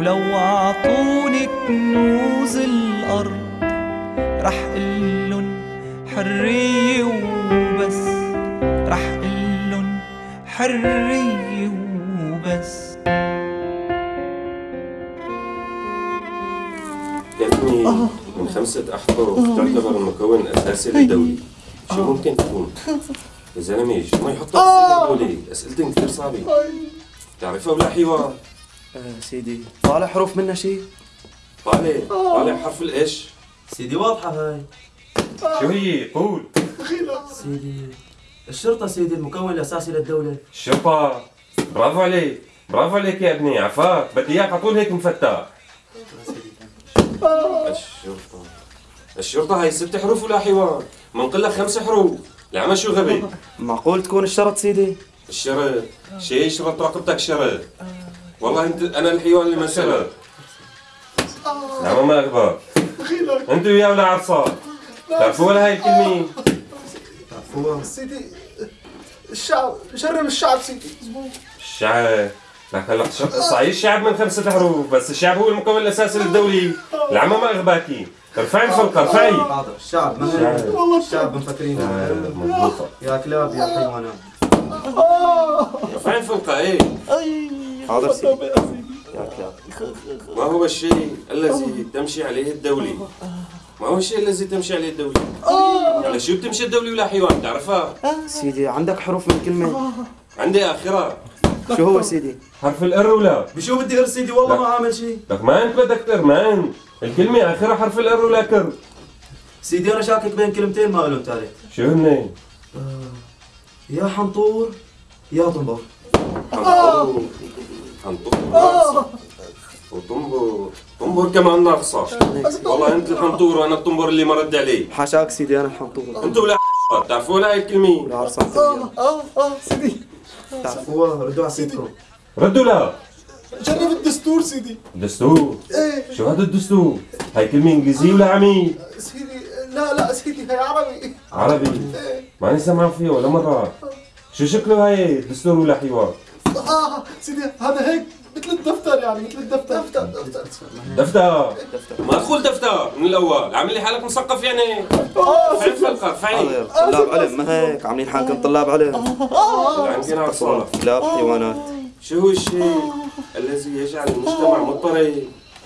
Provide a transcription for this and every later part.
ولو عطوني كنوز الأرض رح قلن حرية وبس. رح قلن حرية وبس. يا ابني من خمسة أحرف تعتبر المكون الأساسي للدولة. شو ممكن تكون؟ يا زلمة شو ما يحط أسئلة دولة أسئلتهم كثير صعبة. تعرفها ولا حوار؟ آه سيدي. طالع حروف منها شيء طالع. طالع حرف الإيش؟ سيدي واضحة هاي. شو هي؟ قول. سيدي الشرطة سيدي المكون الأساسي للدولة. الشرطة برافو عليك. برافو عليك يا ابني عفاك. بدي إياك على طول هيك مفتح الشرطة. الشرطة هاي ست حروف ولا حوار؟ منقل لك خمس حروف. العمى شو غبي؟ معقول تكون الشرط سيدي؟ الشرط. شيء شرط رقبتك شرط. والله انت أنا الحيوان اللي ما شرط العمى ما اغبى انت وياه ولا عرصات تعرفوا ولا هاي الكلمة؟ سيدي الشعب شرم الشعب سيدي. الشعب. لك هلا صحيح الشعب من خمسة حروف بس الشعب هو المكون الأساسي للدولة. العمى ما أغباكي ارفعي الفلقة ارفعي الشعب ما الشعب. والله. الشعب مفكرين آه، يا كلاب يا حيوانات. ارفعي الفلقة إيه. حاضر. سيدي يا كلاب ما هو الشيء الذي تمشي عليه الدولة ما هو الشيء الذي تمشي عليه الدولة على شو بتمشي الدولة ولا حيوان؟ تعرفها؟ سيدي عندك حروف من كلمة. عندي آخرة. شو هو سيدي؟ حرف الآر ولا؟ بشو بدي غير سيدي؟ والله. ما عامل شيء. لك ما أنت بدك ترمان الكلمة آخرها حرف الآر ولا كر. سيدي أنا شاكك بين كلمتين ما لهم ثالث شو هن؟ يا حنطور يا طنبور. حنطور حنطور وطنبور طنبور كمان ناقصة والله انت الحنطور وأنا الطنبور اللي ما رد عليه حاشاك سيدي أنا الحنطور أنتوا ولا تعرفوا ولا هاي الكلمة؟ ولا عرصان تبيان آه آه سيدي. تعرفوها؟ ردوا على سيدكم ردوا لا جرب الدستور سيدي. دستور؟ إيه. شو هذا الدستور؟ هاي كلمة انجليزية ولا عمي؟ سيدي لا لا سيدي هي عربي. عربي؟ ماني سمع فيه ولا مرة؟ شو شكله هاي دستور ولا حوار؟ آه سيدي هذا هيك مثل الدفتر يعني مثل الدفتر. دفتر دفتر. دفتر. ما تقول دفتر من الأول. عامل لي حالك مثقف يعني. فعل فلقة فعل حاضر طلاب علم ما هيك؟ عاملين حالكم طلاب علم عندنا عصا كلاب حيوانات. شو هو الشيء الذي يجعل المجتمع مضطرب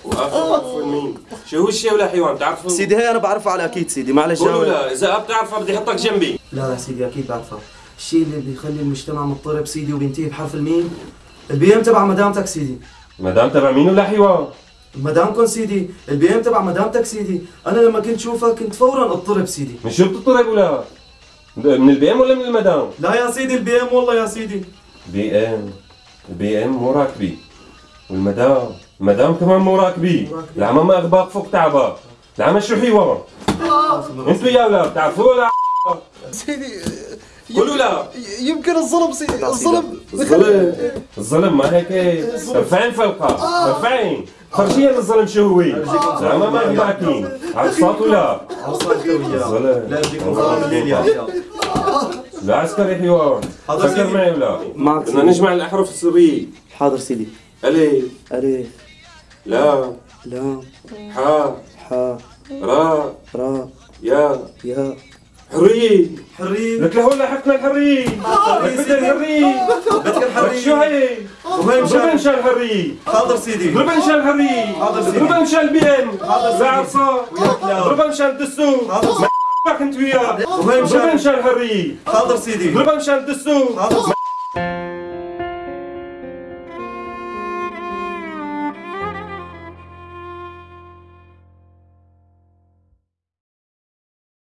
وآخر مين؟ شو هو الشيء ولا حيوان؟ بتعرفه؟ سيدي هي أنا بعرفها على أكيد سيدي. معلش قولوا لا إذا بتعرفها بدي أحطك جنبي. لا لا سيدي أكيد بعرفها الشيء اللي بيخلي المجتمع مضطرب سيدي وبينتهي بحرف الميم. ال BM تبع مدامتك سيدي. مدام تبع مين ولا حيوان؟ مدامكم سيدي. ال BM تبع مدامتك سيدي. أنا لما كنت شوفها كنت فورا أضطرب سيدي. من شو بتضطرب ولا؟ من ال BM ولا من المدام؟ لا يا سيدي ال BM والله يا سيدي. BM. ال BM مو راكبي والمدام؟ المدام كمان مو راكبي العمى ما أغباق فوق تعبك العمى شو حيوان؟ أنتوا يا ولا بتعرفوا ولا؟ سيدي قولوا لا. يمكن الظلم سيدي الظلم الظلم. الظلم ما هيك ارفعين فلقة ارفعين فرجينا الظلم شو هو؟ العمى ما اغباكين عرصات ولا؟ الظلم. لا لا عسكري حيوان حاضر فكر. معي ولا؟ بدنا نجمع الأحرف السرية حاضر سيدي. ألف. ألف. لا. لام. حاء. حاء. راء. راء. يا يا حرية حرية لك لهون لحقنا الحرية لك بدنا الحرية بدك لك شو الحرية هي؟ وهي اضربها مشان الحرية حاضر سيدي. اضربها مشان الحرية حاضر سيدي. اضربها مشان ال BM حاضر سيدي. كلاب. اضربها مشان الدستور حاضر. انت وياه اضربها مشان الحرية حاضر سيدي. اضربها مشان الدستور حاضر